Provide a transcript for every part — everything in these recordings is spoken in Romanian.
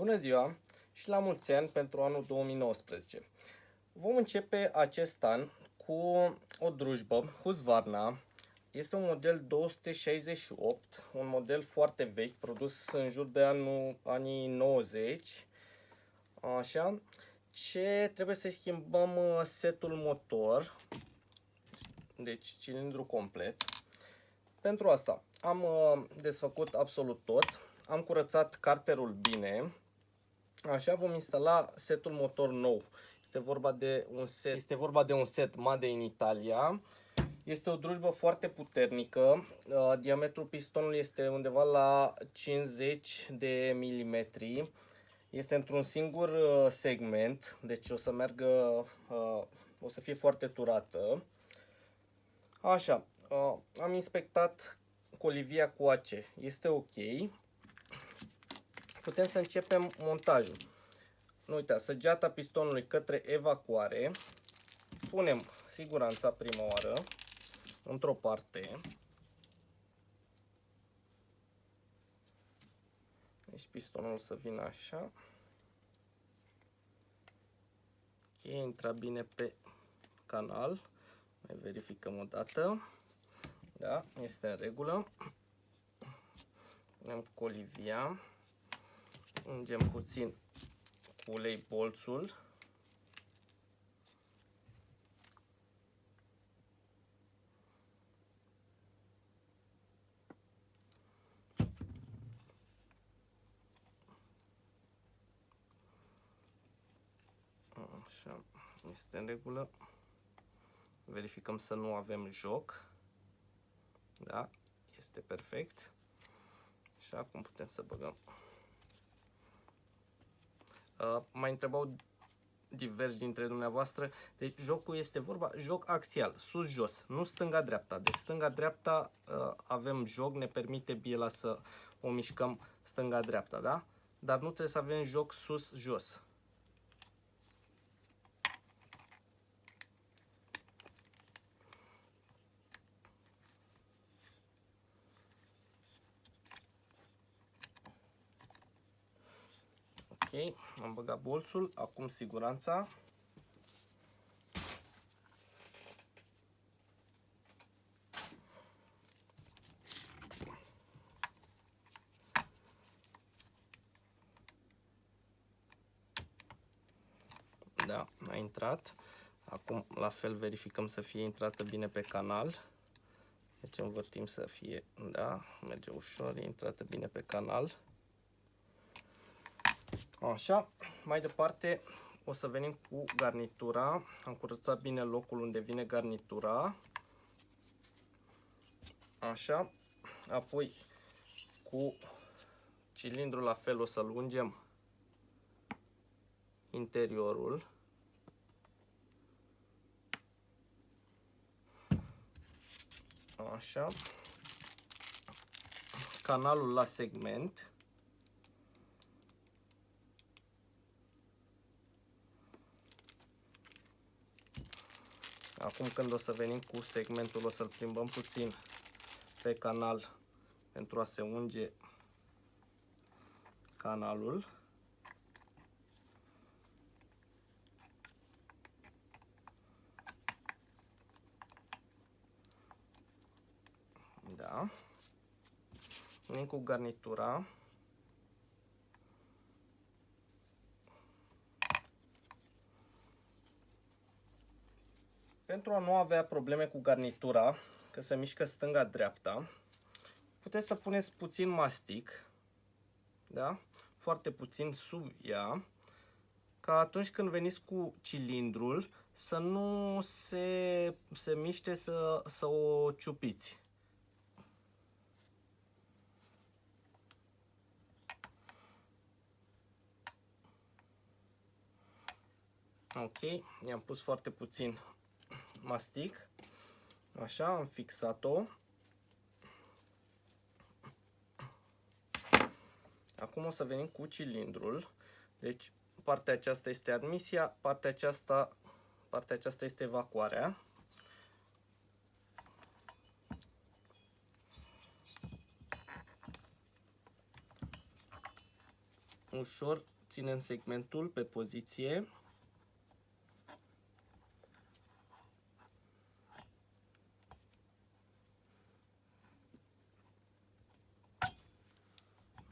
Bună ziua și la mulți ani pentru anul 2019. Vom începe acest an cu o drujbă Husqvarna. Este un model 268, un model foarte vechi, produs în jur de anul, anii 90. Așa. Ce trebuie să schimbăm uh, setul motor, deci cilindru complet. Pentru asta am uh, desfăcut absolut tot, am curățat carterul bine, Așa vom instala setul motor nou. Este vorba de un set, este vorba de un set Made in Italia. Este o drujbă foarte puternică. Uh, diametrul pistonului este undeva la 50 de milimetri. Este într-un singur uh, segment, deci o să meargă, uh, o să fie foarte turată. Așa, am inspectat colivia cu AC. Este ok putem să începem montajul. Nu uitați, săgeata pistonului către evacuare. Punem siguranța prima oară într-o parte. Deci pistonul să vină așa. Ok, intra bine pe canal. Mai verificăm o dată. Da, este în regulă. Punem colivia. Ungem puțin cu ulei bolțul. Așa, este în regulă. Verificăm să nu avem joc. Da, este perfect. Și acum putem să băgăm Uh, mai întrebau diversi dintre dumneavoastră. Deci jocul este vorba, joc axial, sus-jos, nu stânga-dreapta. Deci stânga-dreapta uh, avem joc, ne permite biela să o mișcăm stânga-dreapta, da? Dar nu trebuie să avem joc sus-jos. Ok, am băgat bolțul, acum siguranța. Da, a intrat. Acum la fel verificăm să fie intrată bine pe canal. Deci învârtim să fie, da, merge ușor, e intrată bine pe canal. Așa, mai departe o să venim cu garnitura. Am curățat bine locul unde vine garnitura. Așa, apoi cu cilindrul la fel o să lungem interiorul. Așa. Canalul la segment. Acum când o să venim cu segmentul, o să-l plimbăm puțin pe canal pentru a se unge canalul. Da. Venim cu garnitura. Pentru a nu avea probleme cu garnitura, că se mișcă stânga-dreapta, puteți să puneți puțin mastic, da? foarte puțin sub ea, ca atunci când veniți cu cilindrul să nu se, se miște să, să o ciupiți. Ok, i-am pus foarte puțin mastic. Așa, am fixat-o. Acum o să venim cu cilindrul. Deci partea aceasta este admisia, partea aceasta, partea aceasta este evacuarea. ușor ținem segmentul pe poziție.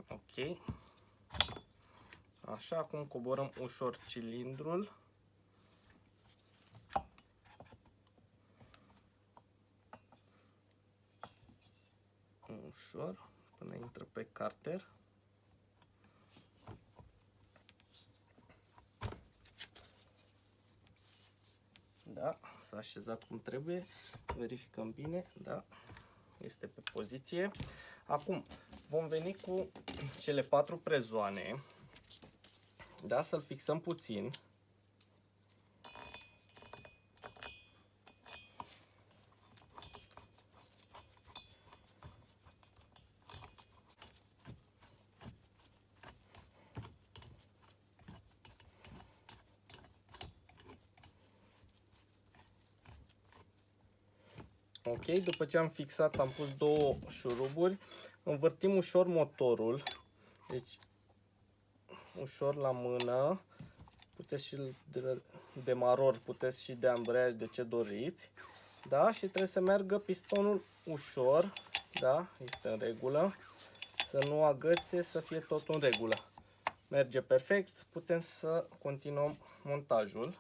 Ok. Așa, acum coborăm ușor cilindrul. Ușor, până intră pe carter. Da, s-a așezat cum trebuie. Verificăm bine, da, este pe poziție. Acum, vom veni cu cele patru prezoane. Da, să-l fixăm puțin. Ok, după ce am fixat, am pus două șuruburi, învârtim ușor motorul, deci ușor la mână, puteți și de demaror, puteți și de ambreiaj, de ce doriți, da, și trebuie să meargă pistonul ușor, da, este în regulă, să nu agățe, să fie tot în regulă. Merge perfect, putem să continuăm montajul.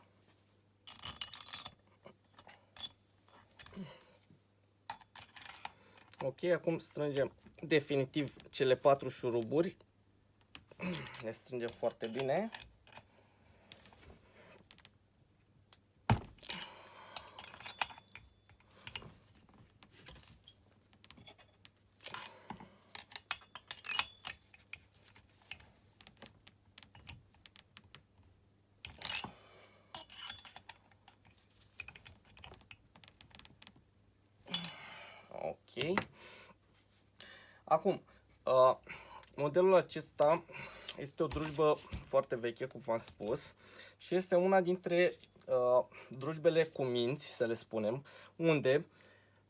Ok, acum strângem definitiv cele patru șuruburi. Le strângem foarte bine. Ok. Acum, uh, modelul acesta este o drujbă foarte veche, cum v-am spus, și este una dintre uh, drujbele cu minți, să le spunem, unde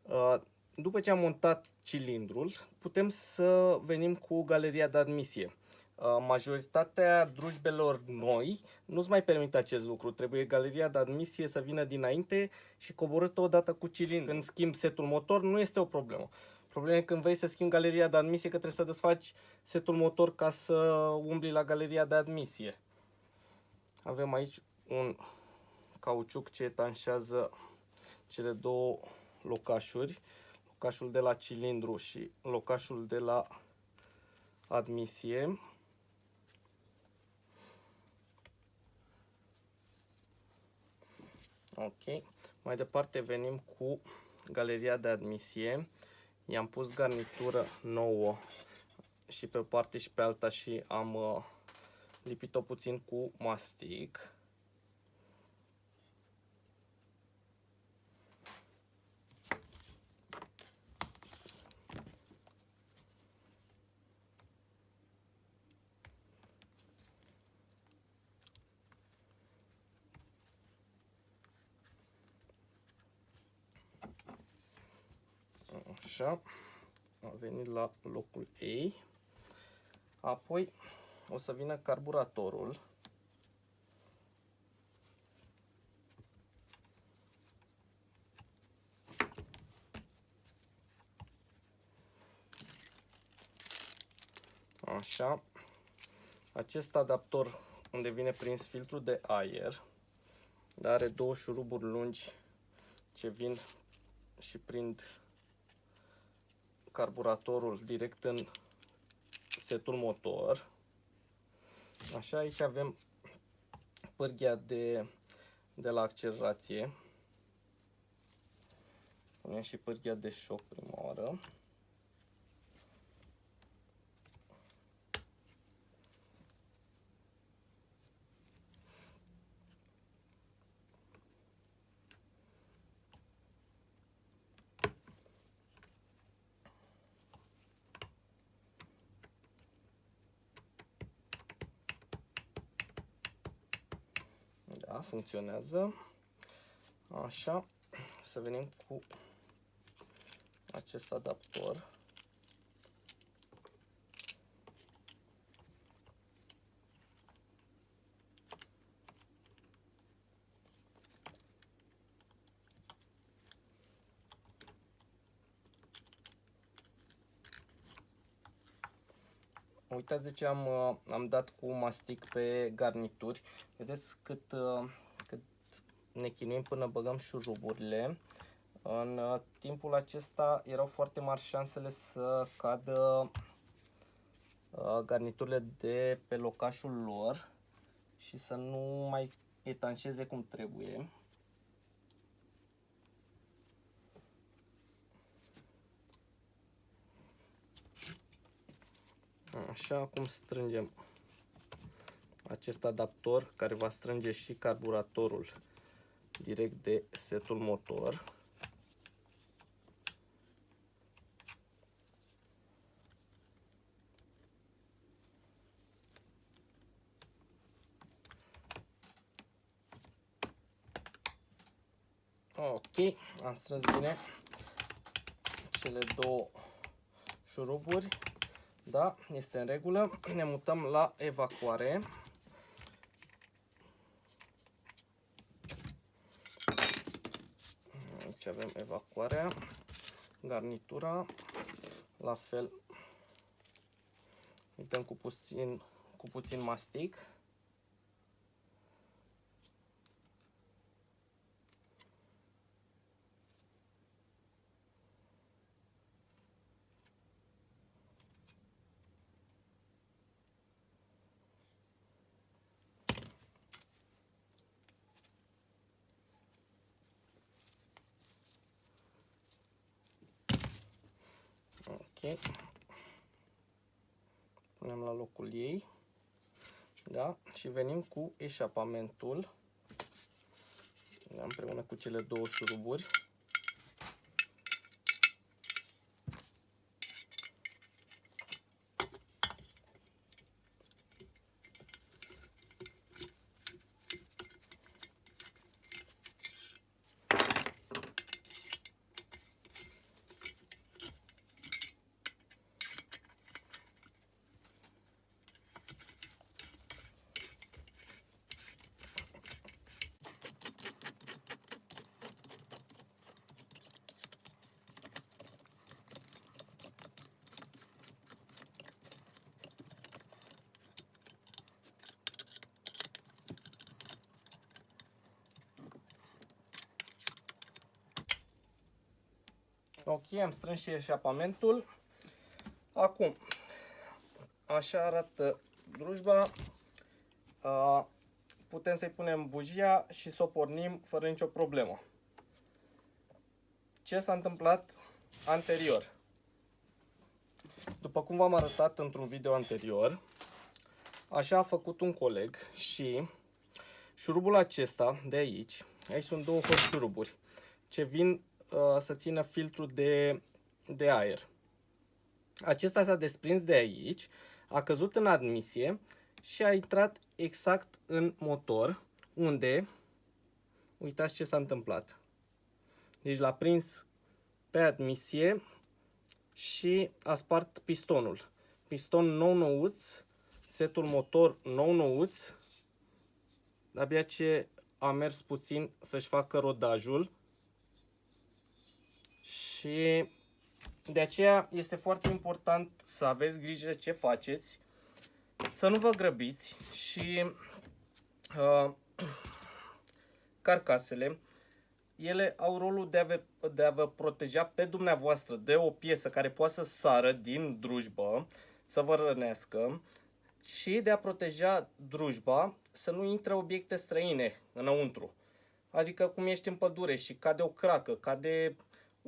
uh, după ce am montat cilindrul, putem să venim cu galeria de admisie. Uh, majoritatea drujbelor noi nu-ți mai permite acest lucru. Trebuie galeria de admisie să vină dinainte și coborâtă odată cu cilindru. Când schimbi setul motor, nu este o problemă. Problema e când vrei să schimbi galeria de admisie, că trebuie să desfaci setul motor ca să umbli la galeria de admisie. Avem aici un cauciuc ce etanșează cele două locașuri. Locașul de la cilindru și locașul de la admisie. Ok. Mai departe venim cu galeria de admisie. I-am pus garnitură nouă și pe o parte și pe alta și am uh, lipit-o puțin cu mastic. Așa, a venit la locul ei. Apoi o să vină carburatorul. Așa. Acest adaptor unde vine prins filtrul de aer, dar are două șuruburi lungi ce vin și prind carburatorul direct în setul motor. Așa, aici avem pârghia de, de la accelerație. Punem și pârghia de șoc prima oară. funcționează. Așa, să venim cu acest adaptor. Uitați de ce am, am dat cu mastic pe garnituri. Vedeți cât uh, ne chinuim până băgăm șuruburile. În uh, timpul acesta erau foarte mari șansele să cadă garniturile de pe locașul lor și să nu mai etanșeze cum trebuie. Așa, acum strângem acest adaptor care va strânge și carburatorul direct de setul motor. Ok, am strâns bine cele două șuruburi. Da, este în regulă. Ne mutăm la evacuare. Aici avem evacuarea, garnitura, la fel îi dăm cu puțin, cu puțin mastic. Ok. Punem la locul ei. Da? Și venim cu eșapamentul. Da, împreună cu cele două șuruburi. Ok, am strâns și eșapamentul. Acum, așa arată drujba. Putem să-i punem bujia și să o pornim fără nicio problemă. Ce s-a întâmplat anterior? După cum v-am arătat într-un video anterior, așa a făcut un coleg și șurubul acesta de aici, aici sunt două șuruburi, ce vin Uh, să țină filtrul de, de aer. Acesta s-a desprins de aici, a căzut în admisie și a intrat exact în motor, unde, uitați ce s-a întâmplat. Deci l-a prins pe admisie și a spart pistonul. Piston nou nouț, setul motor nou nouț, abia ce a mers puțin să-și facă rodajul și de aceea este foarte important să aveți grijă ce faceți, să nu vă grăbiți și uh, carcasele, ele au rolul de a, vă, de a vă proteja pe dumneavoastră de o piesă care poate să sară din drujbă, să vă rănească și de a proteja drujba să nu intre obiecte străine înăuntru. Adică cum ești în pădure și cade o cracă, cade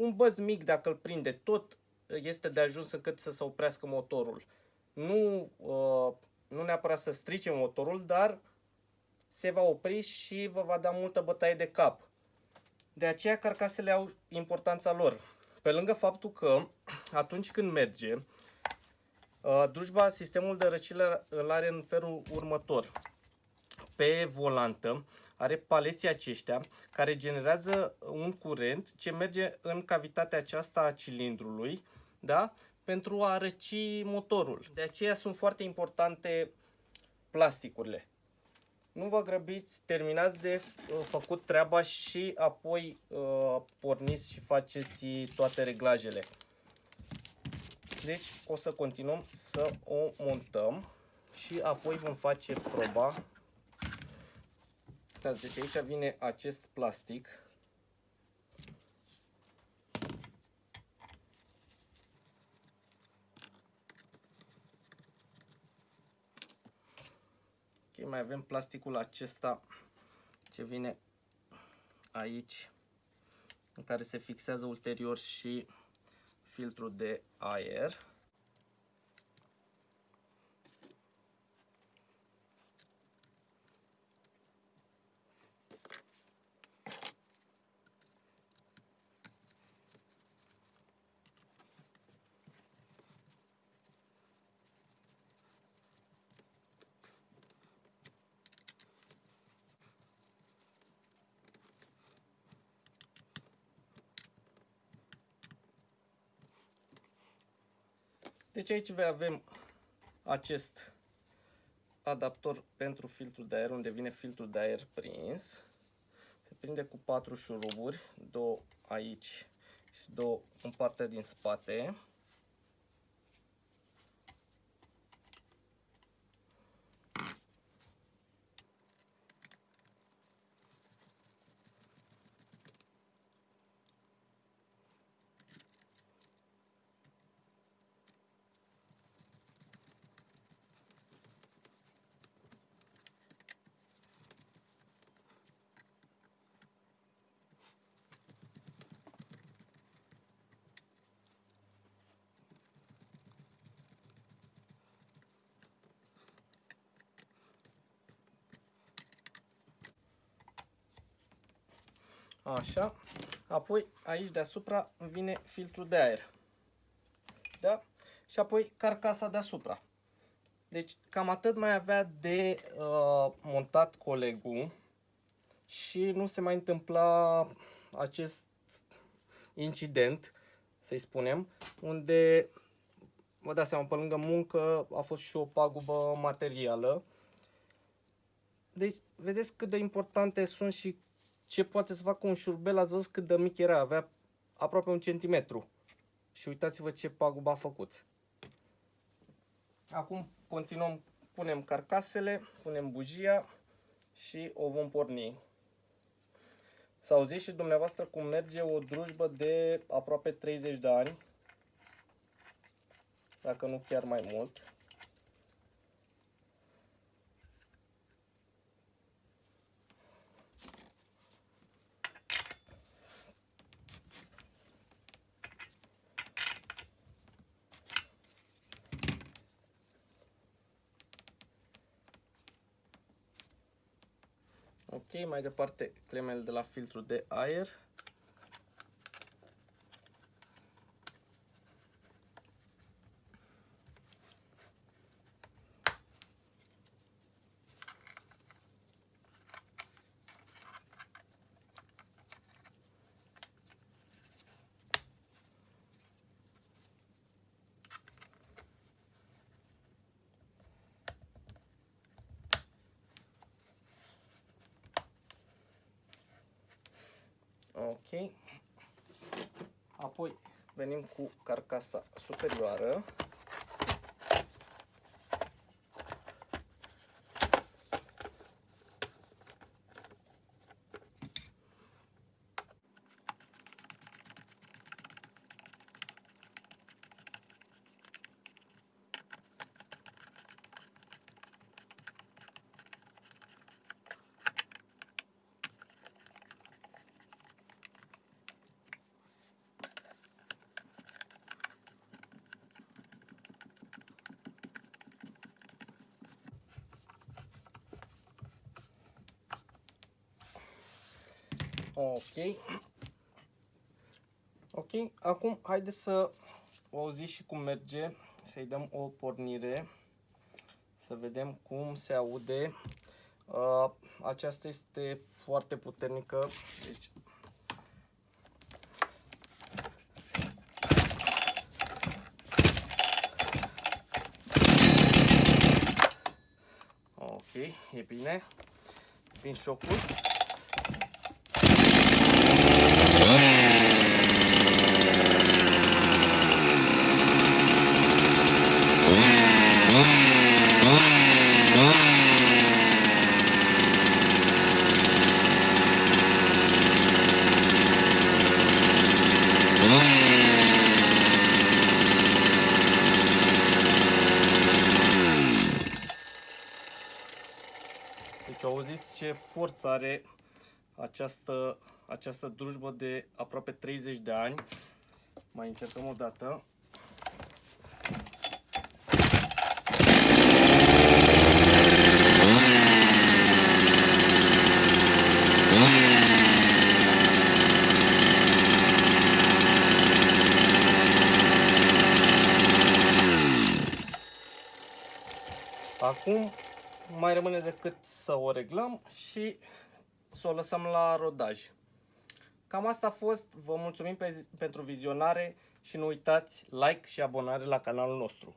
un băz mic, dacă îl prinde tot, este de ajuns încât să se oprească motorul. Nu, uh, nu neapărat să strice motorul, dar se va opri și vă va da multă bătaie de cap. De aceea carcasele au importanța lor. Pe lângă faptul că atunci când merge, uh, drujba, sistemul de răcire îl are în felul următor. Pe volantă are paleții aceștia care generează un curent ce merge în cavitatea aceasta a cilindrului, da? pentru a răci motorul. De aceea sunt foarte importante plasticurile. Nu vă grăbiți, terminați de făcut treaba și apoi uh, porniți și faceți toate reglajele. Deci o să continuăm să o montăm și apoi vom face proba. Deci aici vine acest plastic mai avem plasticul acesta ce vine aici în care se fixează ulterior și filtrul de aer. Deci aici avem acest adaptor pentru filtrul de aer, unde vine filtrul de aer prins. Se prinde cu patru șuruburi, două aici și două în partea din spate. Așa. Apoi aici deasupra vine filtrul de aer. Da? Și apoi carcasa deasupra. Deci cam atât mai avea de uh, montat colegul și nu se mai întâmpla acest incident, să-i spunem, unde, vă dați seama, pe lângă muncă a fost și o pagubă materială. Deci, vedeți cât de importante sunt și ce poate să facă un șurbel, ați văzut cât de mic era, avea aproape un centimetru. Și uitați-vă ce pagubă a făcut. Acum continuăm, punem carcasele, punem bujia și o vom porni. Să auziți și dumneavoastră cum merge o drujbă de aproape 30 de ani, dacă nu chiar mai mult. Ok, mai departe clemele de la filtru de aer. Ok. Apoi venim cu carcasa superioară. Ok. Ok, acum haideți să o auziți și cum merge, să-i dăm o pornire, să vedem cum se aude. Uh, aceasta este foarte puternică, deci Ok, e bine. Vin șocul. Deci auziți ce forță are această, această drujbă de aproape 30 de ani. Mai încercăm o dată. Acum mai rămâne decât să o reglăm și să o lăsăm la rodaj. Cam asta a fost. Vă mulțumim pe, pentru vizionare și nu uitați like și abonare la canalul nostru.